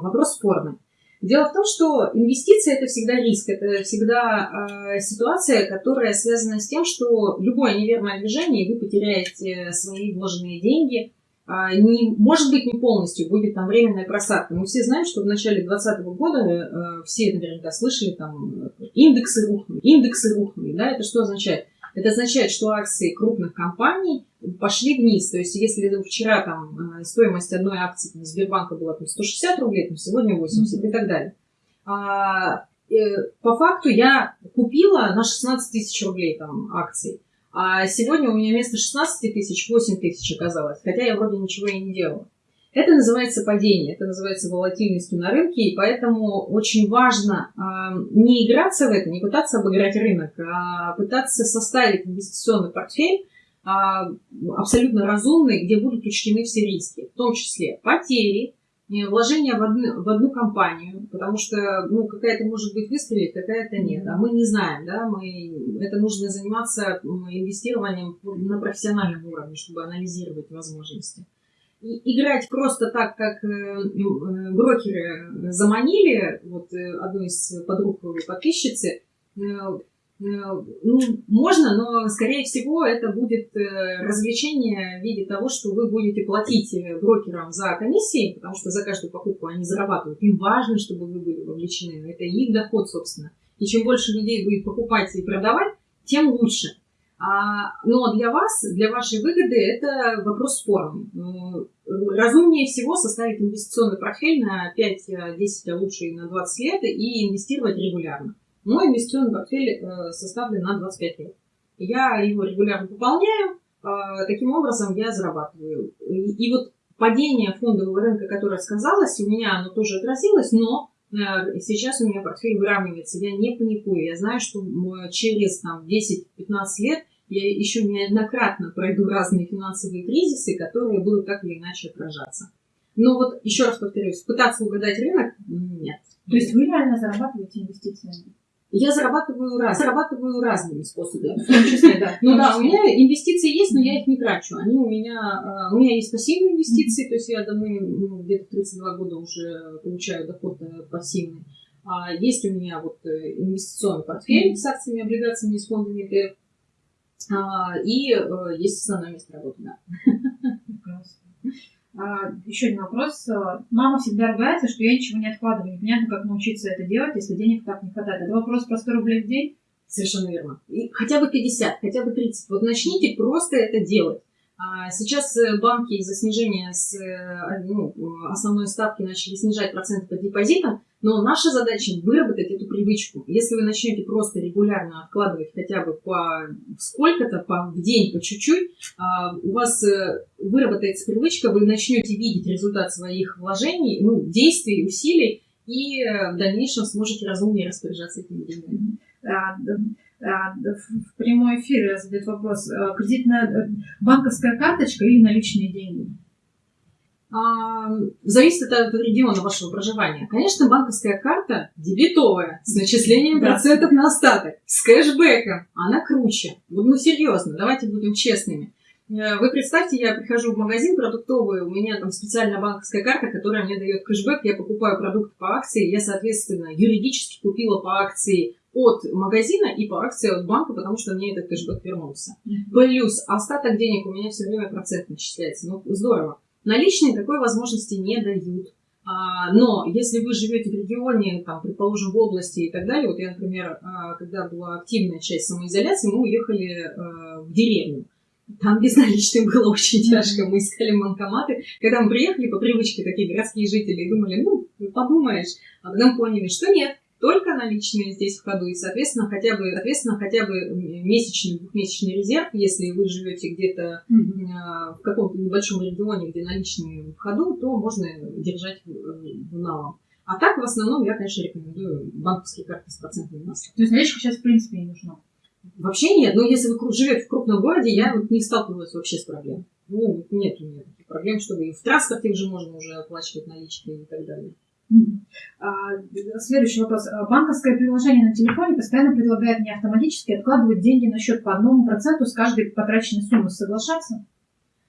вопрос спорный. Дело в том, что инвестиции это всегда риск, это всегда э, ситуация, которая связана с тем, что любое неверное движение, вы потеряете свои вложенные деньги, э, не, может быть не полностью, будет там временная просадка. Мы все знаем, что в начале 2020 года э, все наверняка слышали, там индексы рухнули, индексы рухнули, да, это что означает? Это означает, что акции крупных компаний пошли вниз. То есть, если вчера там э, стоимость одной акции там, Сбербанка была там, 160 рублей, то сегодня 80 mm-hmm. и так далее. А, э, по факту я купила на 16 тысяч рублей там акций. А сегодня у меня вместо 16 тысяч 8 тысяч оказалось. Хотя я вроде ничего и не делала. Это называется падение, это называется волатильностью на рынке, и поэтому очень важно э, не играться в это, не пытаться обыграть рынок, а пытаться составить инвестиционный портфель э, абсолютно разумный, где будут учтены все риски, в том числе потери, вложения в одну, в одну компанию, потому что ну, какая-то может быть выстрелит, какая-то нет. А мы не знаем, да, мы, это нужно заниматься инвестированием на профессиональном уровне, чтобы анализировать возможности играть просто так, как э, э, брокеры заманили, вот э, одну из подруг подписчицы, ну, можно, но, скорее всего, это будет развлечение в виде того, что вы будете платить брокерам за комиссии, потому что за каждую покупку они зарабатывают. Им важно, чтобы вы были вовлечены. Это их доход, собственно. И чем больше людей будет покупать и продавать, тем лучше. А, но для вас, для вашей выгоды, это вопрос спорный. Разумнее всего составить инвестиционный портфель на 5, 10, а лучше и на 20 лет и инвестировать регулярно. Мой инвестиционный портфель э, составлен на 25 лет. Я его регулярно пополняю, а, таким образом я зарабатываю. И, вот падение фондового рынка, которое сказалось, у меня оно тоже отразилось, но сейчас у меня портфель выравнивается, я не паникую, я знаю, что через там, 10-15 лет я еще неоднократно пройду разные финансовые кризисы, которые будут так или иначе отражаться. Но вот еще раз повторюсь, пытаться угадать рынок – нет. То есть вы реально зарабатываете инвестициями? Я зарабатываю, раз, зарабатываю разными способами. В том числе, да. [LAUGHS] Ну да, у меня инвестиции есть, но я их не трачу. Они у меня, а, у меня есть пассивные инвестиции, то есть я давно, ну, где-то 32 года уже получаю доход э, пассивный. А есть у меня вот э, инвестиционный портфель с акциями, облигациями и с фондами ETF. А, и э, есть основное место работы, да. А, еще один вопрос. Мама всегда ругается, что я ничего не откладываю. Непонятно, как научиться это делать, если денег так не хватает. Это вопрос про 100 рублей в день? Совершенно верно. И хотя бы 50, хотя бы 30. Вот начните просто это делать. А сейчас э, банки из-за снижения с, э, ну, основной ставки начали снижать проценты по депозитам, но наша задача выработать эту привычку. Если вы начнете просто регулярно откладывать хотя бы по сколько-то, по, в день, по чуть-чуть, а, у вас э, выработается привычка, вы начнете видеть результат своих вложений, ну, действий, усилий, и в дальнейшем сможете разумнее распоряжаться этими деньгами. А, в прямой эфире задает вопрос. А, кредитная э, банковская карточка или наличные деньги? Зависит от региона вашего проживания. Конечно, банковская карта дебетовая, с начислением процентов на остаток, с кэшбэком. Она круче. Ну, серьезно, давайте будем честными. Э, вы представьте, я прихожу в магазин продуктовый, у меня там специальная банковская карта, которая мне дает кэшбэк, я покупаю продукты по акции, я, соответственно, юридически купила по акции от магазина и по акции от банка, потому что мне этот кэшбэк вернулся. Плюс остаток денег у меня все время процент начисляется. Ну, здорово. Наличные такой возможности не дают. А, но если вы живете в регионе, там, предположим, в области и так далее, вот я, например, а, когда была активная часть самоизоляции, мы уехали а, в деревню. Там без наличных было очень тяжко. Мы искали банкоматы. Когда мы приехали, по привычке такие городские жители, думали, ну, подумаешь. А потом поняли, что нет только наличные здесь в ходу, и, соответственно, хотя бы, соответственно, хотя бы месячный, двухмесячный резерв, если вы живете где-то mm-hmm. в каком-то небольшом регионе, где наличные в ходу, то можно держать в, налом. А так, в основном, я, конечно, рекомендую банковские карты с процентами массы. То есть наличка сейчас, в принципе, не нужна? Вообще нет. Но если вы живете в крупном городе, я вот не сталкивалась вообще с проблемой. Ну, нет у меня таких проблем, чтобы и в транспорте уже можно уже оплачивать наличкой и так далее. А, следующий вопрос. А, банковское приложение на телефоне постоянно предлагает мне автоматически откладывать деньги на счет по одному проценту с каждой потраченной суммы. Соглашаться?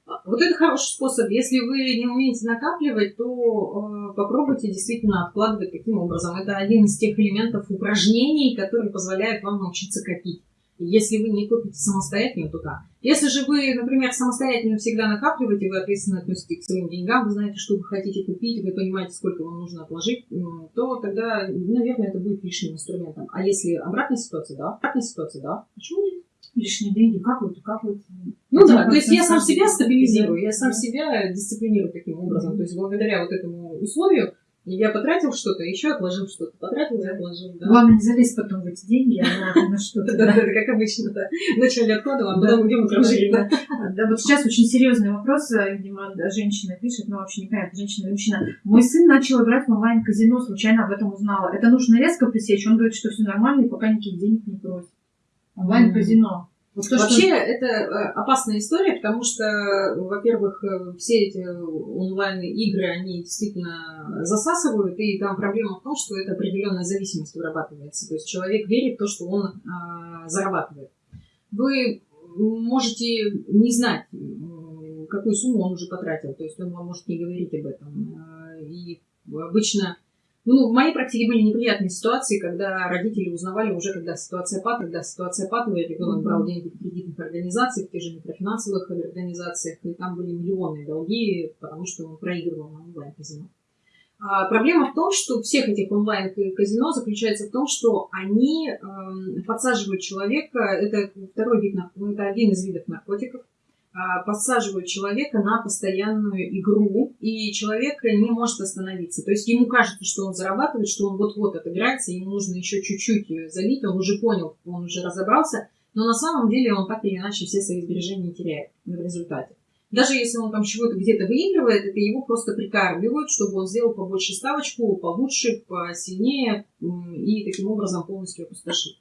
А, вот это хороший способ. Если вы не умеете накапливать, то э, попробуйте действительно откладывать таким образом. Это один из тех элементов упражнений, которые позволяют вам научиться копить. Если вы не купите самостоятельно, то да. Если же вы, например, самостоятельно всегда накапливаете, вы ответственно относитесь к своим деньгам, вы знаете, что вы хотите купить, вы понимаете, сколько вам нужно отложить, то тогда, наверное, это будет лишним инструментом. А если обратная ситуация, да, обратная ситуация, да, почему нет? Лишние деньги капают и капают. Ну да, то есть я сам себя стабилизирую, я сам себя дисциплинирую таким образом. То есть благодаря вот этому условию я потратил что-то, еще отложил что-то, потратил и отложил. Да. Главное, не залезть потом в эти деньги, а на что-то. Да, как обычно, да. Вначале откладываем, а потом идем и Да, вот сейчас очень серьезный вопрос, э, видимо, женщина пишет, но вообще не понятно, женщина или мужчина. Мой сын начал играть в онлайн-казино, случайно об этом узнала. Это нужно резко пресечь, он говорит, что все нормально, и пока никаких денег не просит. Онлайн-казино. Вот то, Вообще, что... это э, опасная история, потому что, во-первых, э, все эти онлайн-игры, они действительно засасывают, и там проблема в том, что это определенная зависимость вырабатывается. То есть человек верит в то, что он а, зарабатывает. Вы можете не знать, какую сумму он уже потратил, то есть он вам может не говорить об этом. И обычно ну, в моей практике были неприятные ситуации, когда родители узнавали уже, когда ситуация падает, когда ситуация патовая, ребенок брал деньги в кредитных организациях, в тех же микрофинансовых организациях, и там были миллионы долги, потому что он проигрывал на онлайн-казино. А проблема в том, что всех этих онлайн-казино заключается в том, что они э, подсаживают человека, это второй вид, это один из видов наркотиков, подсаживают человека на постоянную игру, и человек не может остановиться. То есть ему кажется, что он зарабатывает, что он вот-вот отыграется, ему нужно еще чуть-чуть залить, он уже понял, он уже разобрался, но на самом деле он так или иначе все свои сбережения теряет в результате. Даже если он там чего-то где-то выигрывает, это его просто прикармливают, чтобы он сделал побольше ставочку, получше, посильнее и таким образом полностью опустошил.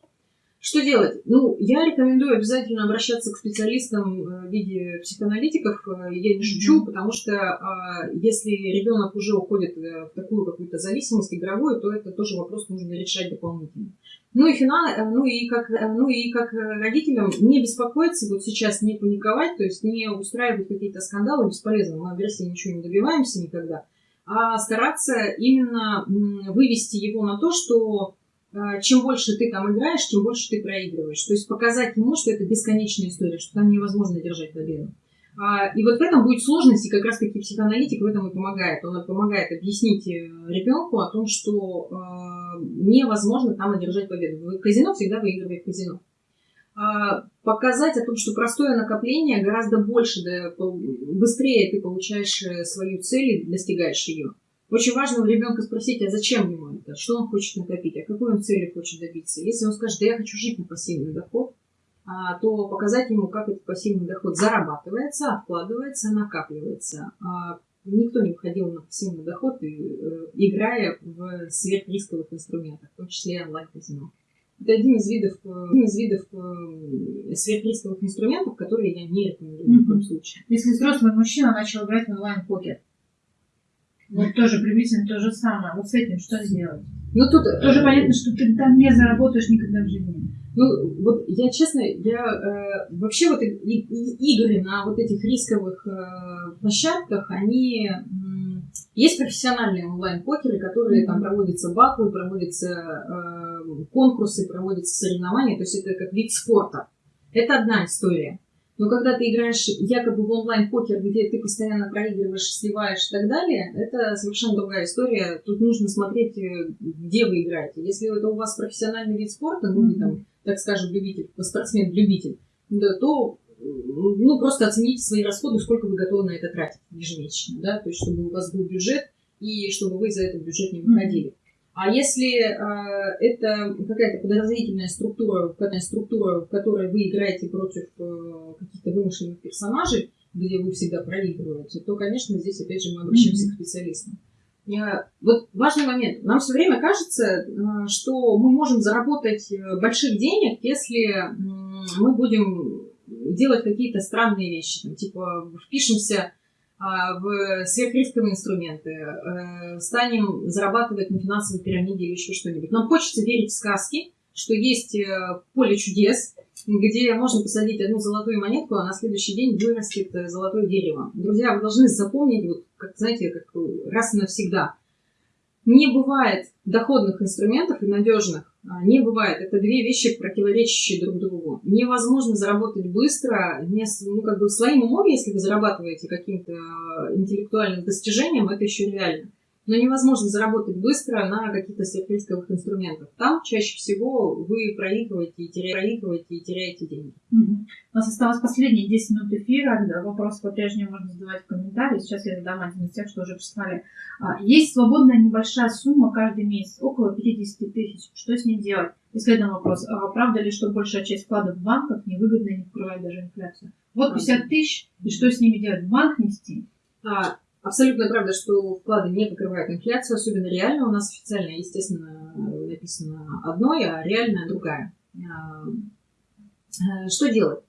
Что делать? Ну, я рекомендую обязательно обращаться к специалистам э, в виде психоаналитиков. Э, я не шучу, mm-hmm. потому что а, если ребенок уже уходит э, в такую какую-то зависимость игровую, то это тоже вопрос нужно решать дополнительно. Ну и, финал, ну, и как, ну и как родителям не беспокоиться, вот сейчас не паниковать, то есть не устраивать какие-то скандалы бесполезно. Мы в версии ничего не добиваемся никогда. А стараться именно вывести его на то, что чем больше ты там играешь, тем больше ты проигрываешь. То есть показать ему, что это бесконечная история, что там невозможно держать победу. А, и вот в этом будет сложность, и как раз таки психоаналитик в этом и помогает. Он помогает объяснить э, ребенку о том, что э, невозможно там одержать победу. В казино всегда выигрывает казино. А, показать о том, что простое накопление гораздо больше, да, быстрее ты получаешь э, свою цель и достигаешь ее. Очень важно у ребенка спросить, а зачем это, что он хочет накопить, а какой он цели хочет добиться. Если он скажет, да я хочу жить на пассивный доход, а, то показать ему, как этот пассивный доход зарабатывается, откладывается, накапливается. А, никто не выходил на пассивный доход, э, играя в сверхрисковых инструментах, в том числе онлайн-казино. Это один из видов, э, один из видов э, сверхрисковых инструментов, которые я не рекомендую ни в коем случае. Если взрослый мужчина начал играть в онлайн-покер, вот тоже приблизительно то же самое. Вот с этим что сделать? Ну, тут тоже понятно, что ты там не заработаешь никогда в жизни. Ну, вот я честно, я э, вообще вот и, и, игры на вот этих рисковых э, площадках, они э, есть профессиональные онлайн-покеры, которые там проводятся батлы, проводятся э, конкурсы, проводятся соревнования, то есть это как вид спорта. Это одна история. Но когда ты играешь якобы в онлайн-покер, где ты постоянно проигрываешь, сливаешь и так далее, это совершенно другая история. Тут нужно смотреть, э, где вы играете. Если это у вас профессиональный вид спорта, ну, mm-hmm. там, так скажем, любитель, спортсмен-любитель, да, то ну, просто оцените свои расходы, сколько вы готовы на это тратить ежемесячно, да, то есть чтобы у вас был бюджет и чтобы вы за этот бюджет не выходили. А если э, это какая-то подразделительная структура, какая структура, в которой вы играете против э, каких-то вымышленных персонажей, где вы всегда проигрываете, то, конечно, здесь опять же мы обращаемся mm-hmm. к специалистам. Вот важный момент. Нам все время кажется, э, что мы можем заработать э, больших денег, если мы будем делать какие-то странные вещи. Там, типа впишемся а, в сверхрисковые инструменты, э, станем зарабатывать на финансовой пирамиде или еще что-нибудь. Нам хочется верить в сказки, что есть поле чудес, где можно посадить одну золотую монетку, а на следующий день вырастет э, золотое дерево. Друзья, вы должны запомнить, вот, как, знаете, как раз и навсегда. Не бывает доходных инструментов и надежных. А, не бывает. Это две вещи, противоречащие друг другу. Невозможно заработать быстро, не, ну, как бы своим умом, если вы зарабатываете каким-то э, интеллектуальным достижением, это еще реально но невозможно заработать быстро на каких-то сверхрисковых инструментах. Там чаще всего вы проигрываете и теряете, проигрываете и теряете деньги. Угу. У нас осталось последние 10 минут эфира. Вопрос по-прежнему можно задавать в комментариях. Сейчас я задам один из тех, что уже прислали. А, есть свободная небольшая сумма каждый месяц, около 50 тысяч. Что с ней делать? И следующий вопрос. А правда ли, что большая часть вкладов в банках невыгодна и не покрывает даже инфляцию? Вот 50 тысяч, и что с ними делать? В банк нести? А, Абсолютно правда, что вклады не покрывают инфляцию, особенно реально. У нас официально, естественно, написано одно, а реальное другая. А, э, что делать?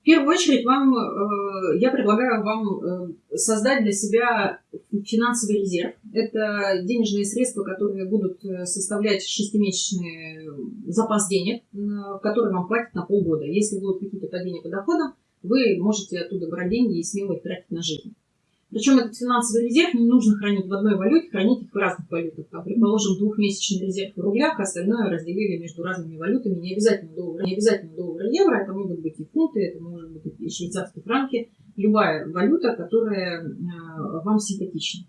В первую очередь вам, э, я предлагаю вам э, создать для себя финансовый резерв. Это денежные средства, которые будут составлять шестимесячный запас денег, который вам хватит на полгода. Если будут какие-то падения по доходам, вы можете оттуда брать деньги и смело их тратить на жизнь. Причем этот финансовый резерв не нужно хранить в одной валюте, хранить их в разных валютах. Там, предположим, двухмесячный резерв в рублях, а остальное разделили между разными валютами. Не обязательно доллар, не обязательно доллар евро, это могут быть и фунты, это может быть и швейцарские франки. Любая валюта, которая э, вам симпатична.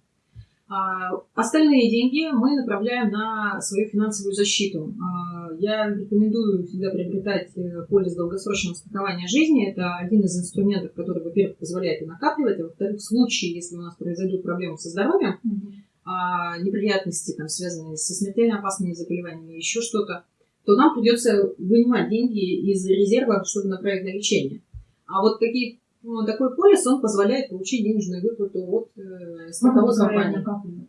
А остальные деньги мы направляем на свою финансовую защиту. А, я рекомендую всегда приобретать э, полис долгосрочного страхования жизни. Это один из инструментов, который, во-первых, позволяет и накапливать, а во-вторых, в случае, если у нас произойдут проблемы со здоровьем, mm-hmm. неприятности, там, связанные со смертельно опасными заболеваниями, еще что-то, то нам придется вынимать деньги из резерва, чтобы направить на лечение. А вот какие ну, такой полис, он позволяет получить денежную выплату от э, страховой компании.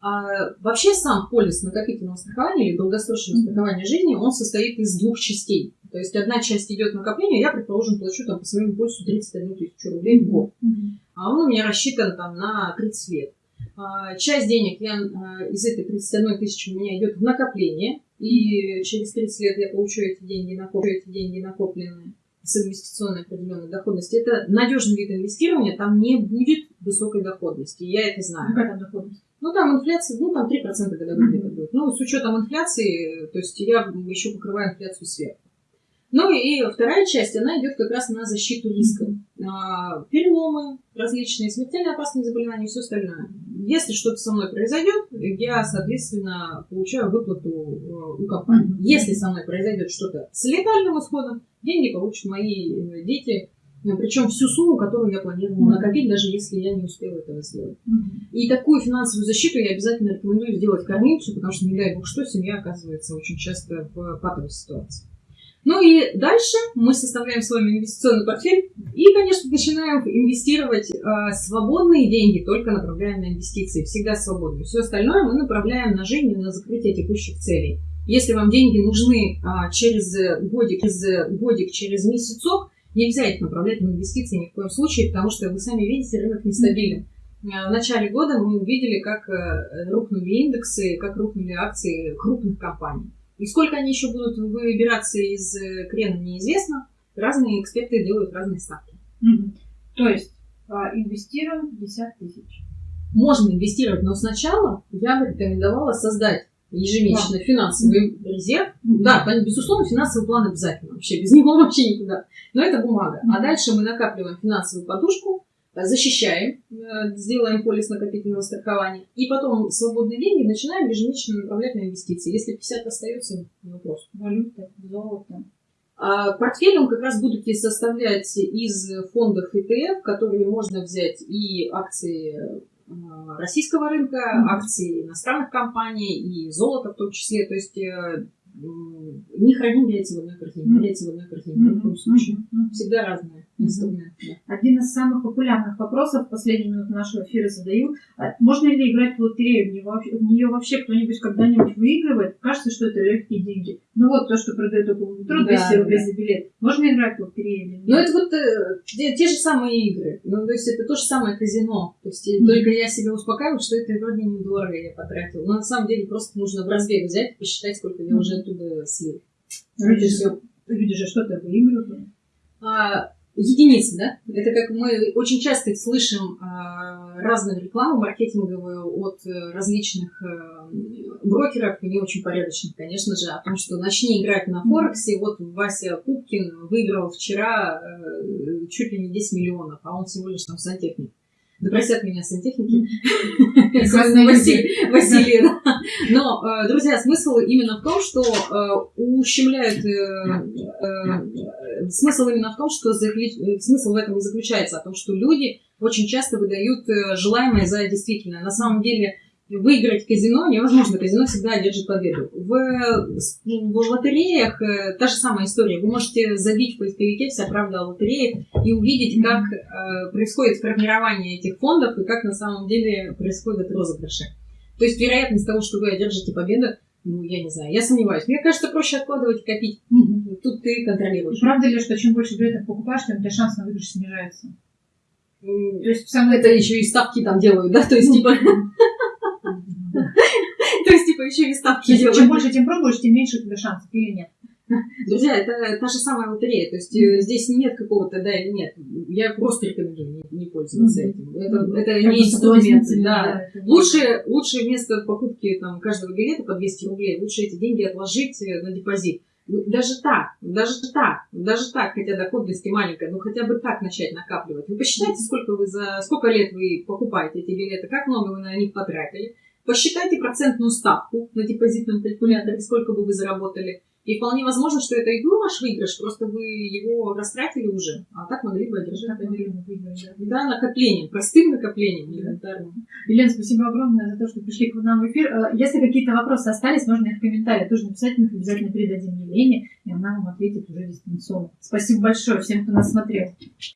А, вообще сам полис накопительного страхования или долгосрочного mm-hmm. страхования жизни, он состоит из двух частей. То есть одна часть идет накопление, я, предположим, плачу там по своему полису 31 тысячу рублей в год. Mm-hmm. А он у меня рассчитан там на 30 лет. А, часть денег я, а, из этой 31 тысячи у меня идет в накопление, и через 30 лет я получу эти деньги, накоплю эти деньги накопленные с инвестиционной определенной доходностью, это надежный вид инвестирования, там не будет высокой доходности. Я это знаю. Какая там доходность? Ну, там инфляция, ну, там 3% годовых mm-hmm. будет. Ну, с учетом инфляции, то есть я еще покрываю инфляцию сверху. Ну и вторая часть, она идет как раз на защиту рисков. А, переломы различные, смертельно опасные заболевания и все остальное. Если что-то со мной произойдет, я, соответственно, получаю выплату э, у компании. Если со мной произойдет что-то с летальным исходом, деньги получат мои э, дети, ну, причем всю сумму, которую я планировала накопить, даже если я не успела этого сделать. И такую финансовую защиту я обязательно рекомендую сделать кормильцу, потому что, не дай бог что, семья оказывается очень часто в патовой ситуации. Ну и дальше мы составляем с вами инвестиционный портфель и, конечно, начинаем инвестировать э, свободные деньги, только направляем на инвестиции, всегда свободные. Все остальное мы направляем на жизнь и на закрытие текущих целей. Если вам деньги нужны э, через годик, через годик, через месяцок, нельзя их направлять на инвестиции ни в коем случае, потому что вы сами видите, рынок нестабилен. В начале года мы увидели, как рухнули индексы, как рухнули акции крупных компаний. И сколько они еще будут выбираться из э, крена, неизвестно. Разные эксперты делают разные ставки. Угу. То есть а, инвестируем 50 тысяч. Можно инвестировать, но сначала я бы рекомендовала создать ежемесячно да. финансовый резерв. Mm-hmm. Да, безусловно, финансовый план обязательно. Вообще без него [LAUGHS] вообще никуда. Но это бумага. Mm-hmm. А дальше мы накапливаем финансовую подушку, защищаем, э, сделаем полис накопительного страхования, и потом свободные деньги начинаем ежемесячно направлять на инвестиции. Если 50 остается, вопрос. Валюта, золото. А портфель он как раз будете составлять из фондов ETF, которые можно взять и акции а, российского рынка, mm-hmm. акции иностранных компаний и золото в том числе. То есть э, не храним яйца в одной корзине, mm-hmm. яйца в одной корзине, mm-hmm. в любом случае. Mm-hmm. Всегда разные Один из самых популярных вопросов в последние минуты нашего эфира задаю. А можно ли играть в лотерею? В нее вообще кто-нибудь когда-нибудь выигрывает? Кажется, что это легкие деньги. Ну вот то, что продают около метро, 200 да, рублей да. за билет. Можно играть в лотерею или нет? Ну это вот э, те, те же самые игры. Ну то есть это то же самое казино. То есть mm-hmm. только я себя успокаиваю, что это вроде недорого я потратила. Но на самом деле просто нужно в разбег взять, посчитать, сколько я mm-hmm. уже оттуда слил. Люди, люди же что-то выигрывают. А, единицы, да? Это как мы очень часто слышим а, разную рекламу маркетинговую от э, различных а, брокеров, и не очень порядочных, конечно же, о том, что начни играть на Форексе, вот Вася Пупкин выиграл вчера а, чуть ли не 10 миллионов, а он всего лишь там сантехник. Да простят меня сантехники. [LAUGHS] Василий, да. Но, э, друзья, смысл именно в том, что э, ущемляют... Э, смысл именно в том, что смысл в этом и заключается, о том, что люди очень часто выдают желаемое за действительное. На самом деле выиграть казино невозможно. Казино всегда держит победу. В, в лотереях э, та же самая история. Вы можете забить в поисковике «Вся правда о лотереях» и увидеть, как э, происходит формирование этих фондов и как на самом деле происходят розыгрыши. То есть вероятность того, что вы одержите победу, ну, я не знаю, я сомневаюсь. Мне кажется, проще откладывать и копить. Тут ты контролируешь. Правда ли, что чем больше билетов покупаешь, тем у тебя шанс на выигрыш снижается? То есть, сам это еще и ставки там делают, да? То есть, ну, типа... Еще и ставки делают. Чем больше тем пробуешь, тем меньше у тебя шансов, или нет? Друзья, это та же самая лотерея. То есть mm-hmm. здесь нет какого-то да или нет. Я просто рекомендую не, не пользоваться mm-hmm. этим. Это, mm-hmm. это не инструмент. Да. да лучше, лучше вместо покупки там, каждого билета по 200 рублей, лучше эти деньги отложить э, на депозит. Ну, даже так, даже так, даже так, хотя доходность маленькая, но хотя бы так начать накапливать. Вы посчитайте, сколько вы за сколько лет вы покупаете эти билеты, как много вы на них потратили. Посчитайте процентную ставку на депозитном калькуляторе, сколько бы вы заработали. И вполне возможно, что это и был ваш выигрыш, просто вы его растратили уже, а так могли бы одержать. Да, накоплением, простым накоплением элементарным. Елена, спасибо огромное за то, что пришли к нам в эфир. Э, если какие-то вопросы остались, можно их в комментариях тоже написать, мы их обязательно передадим Елене, и она вам ответит уже дистанционно. Спасибо большое всем, кто нас смотрел.